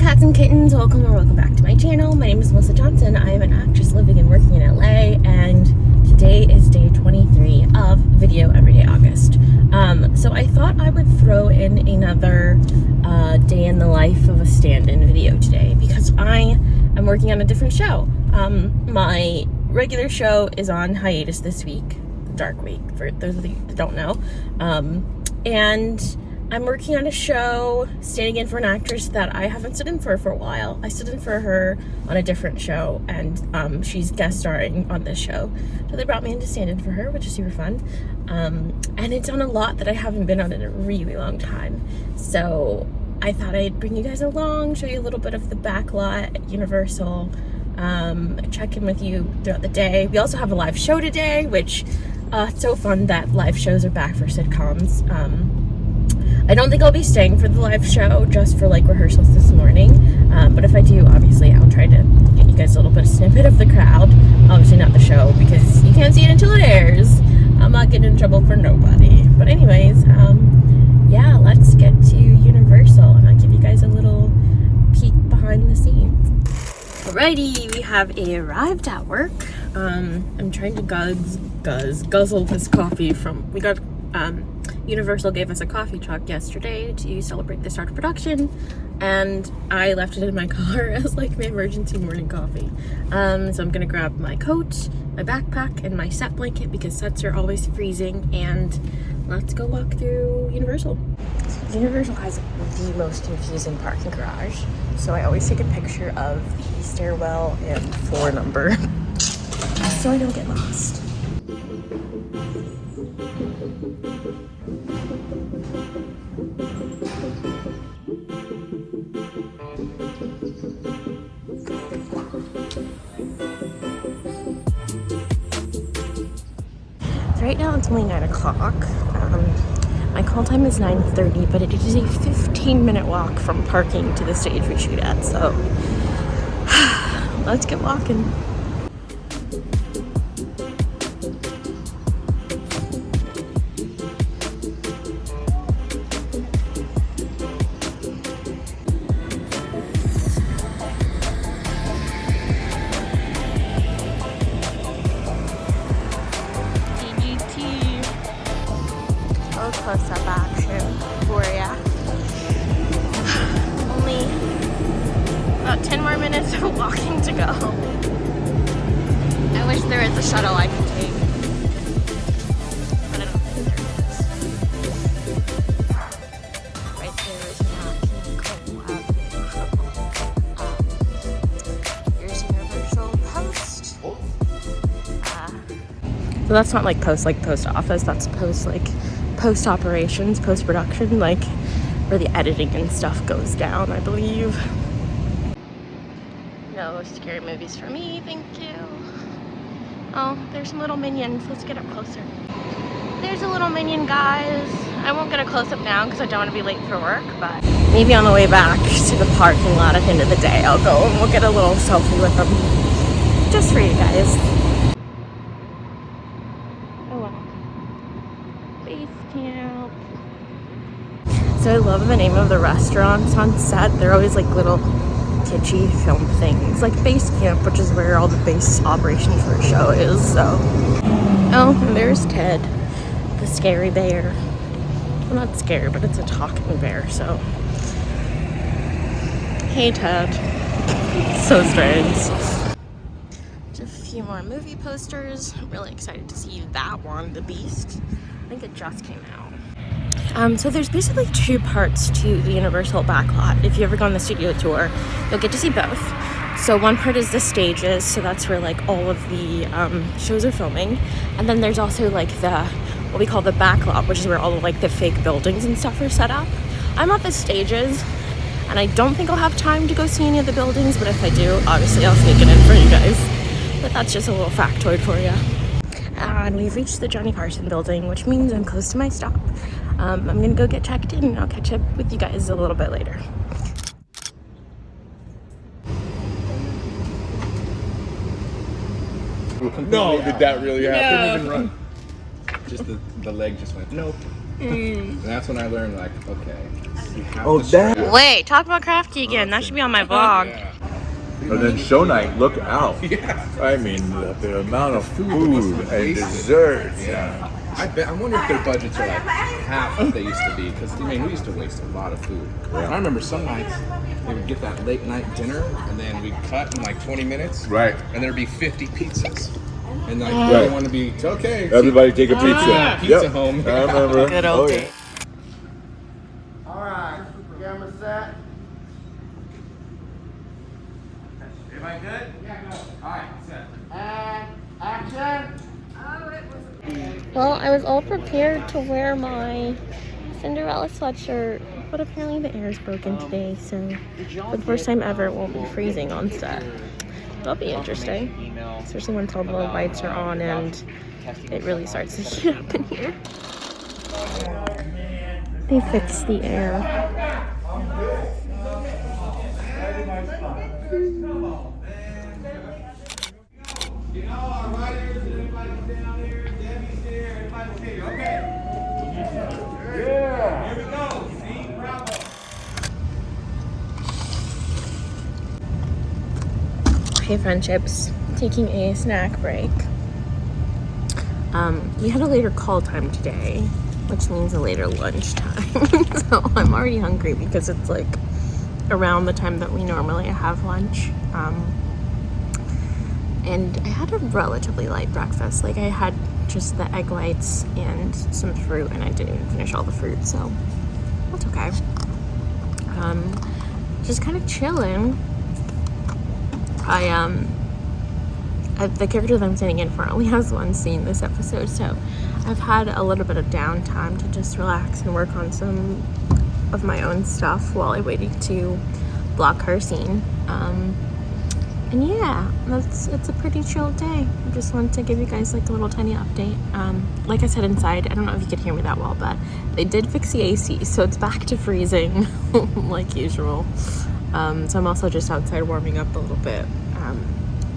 cats and kittens, welcome or welcome back to my channel. My name is Melissa Johnson. I am an actress living and working in LA and today is day 23 of Video Everyday August. Um, so I thought I would throw in another uh, day in the life of a stand-in video today because I am working on a different show. Um, my regular show is on hiatus this week, Dark Week, for those of you that don't know. Um, and I'm working on a show, standing in for an actress that I haven't stood in for for a while. I stood in for her on a different show, and um, she's guest starring on this show. So they brought me in to stand in for her, which is super fun. Um, and it's on a lot that I haven't been on in a really long time. So I thought I'd bring you guys along, show you a little bit of the back lot at Universal, um, check in with you throughout the day. We also have a live show today, which uh, it's so fun that live shows are back for sitcoms. Um, I don't think I'll be staying for the live show just for like rehearsals this morning. Um, but if I do, obviously I'll try to get you guys a little bit of snippet of the crowd. Obviously not the show because you can't see it until it airs. I'm not getting in trouble for nobody. But anyways, um, yeah, let's get to Universal and I'll give you guys a little peek behind the scenes. Alrighty, we have arrived at work. Um, I'm trying to guzz, guzz, guzzle this coffee from, we got, um, Universal gave us a coffee truck yesterday to celebrate the start of production and I left it in my car as like my emergency morning coffee. Um, so I'm gonna grab my coat, my backpack, and my set blanket because sets are always freezing and let's go walk through Universal. Universal has the most confusing parking garage. So I always take a picture of the stairwell and floor number so I don't get lost. Right now it's only 9 o'clock. Um, my call time is 9.30, but it is a 15 minute walk from parking to the stage we shoot at, so let's get walking. Go. I wish there was a shuttle I could take. But I don't think there is. Right there is Um, here's Post. Uh, so that's not like post like post office, that's post like post operations, post production, like where the editing and stuff goes down, I believe. No scary movies for me, thank you. Oh, there's some little minions. Let's get up closer. There's a little minion, guys. I won't get a close-up now because I don't want to be late for work, but maybe on the way back to the parking lot at the end of the day, I'll go and we'll get a little selfie with them. Just for you guys. Oh. Base camp. So I love the name of the restaurants on set. They're always like little kitschy film things. Like base camp, which is where all the base operations for the show is, so. Oh, there's Ted, the scary bear. Well, not scary, but it's a talking bear, so. Hey, Ted. So strange. Just a few more movie posters. I'm really excited to see that one, The Beast. I think it just came out. Um, so there's basically two parts to the Universal backlot. If you ever go on the studio tour, you'll get to see both. So one part is the stages, so that's where like all of the um, shows are filming. And then there's also like the, what we call the backlot, which is where all of like the fake buildings and stuff are set up. I'm at the stages, and I don't think I'll have time to go see any of the buildings, but if I do, obviously I'll sneak it in for you guys. But that's just a little factoid for you. And we've reached the Johnny Carson building, which means I'm close to my stop. Um, I'm gonna go get checked in and I'll catch up with you guys a little bit later. No, did that really happen? Even run. Just the, the leg just went, nope. And that's when I learned, like, okay, Oh, to that- Wait, talk about Crafty again. That should be on my vlog. Yeah. And then show night, look out. Yeah. I mean, the, the amount of food food and wasted. desserts. Yeah. I bet. I wonder if their budgets are like half what they used to be. Because I mean, we used to waste a lot of food. Yeah. And I remember some nights they would get that late night dinner, and then we'd cut in like 20 minutes. Right. And there'd be 50 pizzas. And like, Right. we want to be okay. Everybody take a ah, pizza. Yeah, pizza Yep. home. I remember. Good old oh, days. yeah. All right, camera set. Everybody good? Yeah, go. All right, set. And action. Well, I was all prepared to wear my Cinderella sweatshirt, but apparently the air is broken today, so for the first time ever, it won't be freezing on set. That'll be interesting, especially when all the lights are on and it really starts to heat up in here. They fixed the air. Hey friendships, taking a snack break. Um, we had a later call time today, which means a later lunch time. so I'm already hungry because it's like around the time that we normally have lunch. Um, and I had a relatively light breakfast. Like I had just the egg whites and some fruit, and I didn't even finish all the fruit, so that's okay. Um, just kind of chilling. I um, the character that I'm standing in for only has one scene this episode, so I've had a little bit of downtime to just relax and work on some of my own stuff while I waited to block her scene. Um, and yeah, that's it's a pretty chill day. I just wanted to give you guys like a little tiny update. Um, like I said inside, I don't know if you could hear me that well, but they did fix the AC, so it's back to freezing like usual. Um, so I'm also just outside warming up a little bit. Um,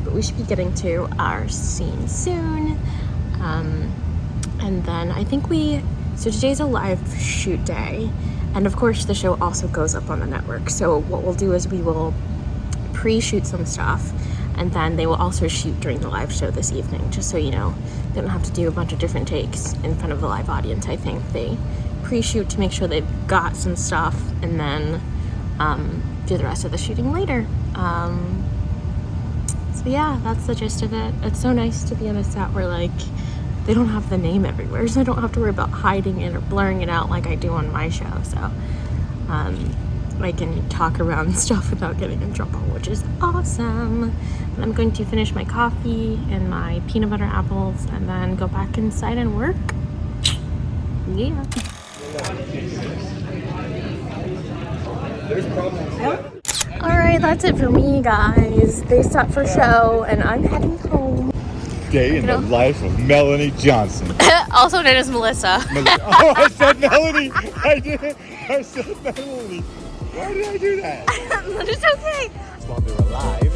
but we should be getting to our scene soon. Um, and then I think we, so today's a live shoot day. And of course, the show also goes up on the network. So what we'll do is we will pre-shoot some stuff and then they will also shoot during the live show this evening just so you know they don't have to do a bunch of different takes in front of the live audience i think they pre-shoot to make sure they've got some stuff and then um, do the rest of the shooting later um, so yeah that's the gist of it it's so nice to be on a set where like they don't have the name everywhere so i don't have to worry about hiding it or blurring it out like i do on my show so um, I can talk around stuff without getting in trouble, which is awesome. And I'm going to finish my coffee and my peanut butter apples and then go back inside and work. Yeah. All right, that's it for me, guys. They stopped for show, and I'm heading home. Day in the life of Melanie Johnson. also known as Melissa. oh, I said Melanie. I did. I said Melanie. Why did I do that? but it's okay. While they're alive,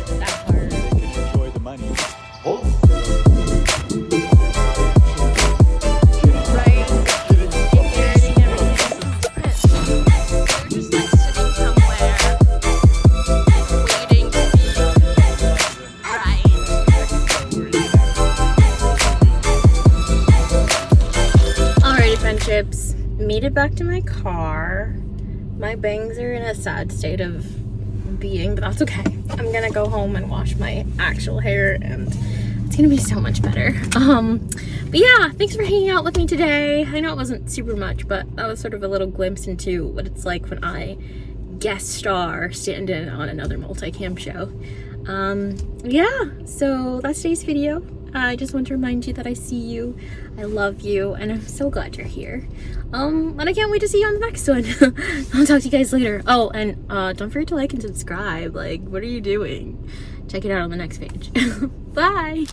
to my car. My bangs are in a sad state of being, but that's okay. I'm gonna go home and wash my actual hair and it's gonna be so much better. Um, but yeah, thanks for hanging out with me today. I know it wasn't super much, but that was sort of a little glimpse into what it's like when I guest star stand in on another multicam show. Um, yeah, so that's today's video. I just want to remind you that I see you, I love you, and I'm so glad you're here. Um, and I can't wait to see you on the next one. I'll talk to you guys later. Oh, and uh, don't forget to like and subscribe. Like, what are you doing? Check it out on the next page. Bye!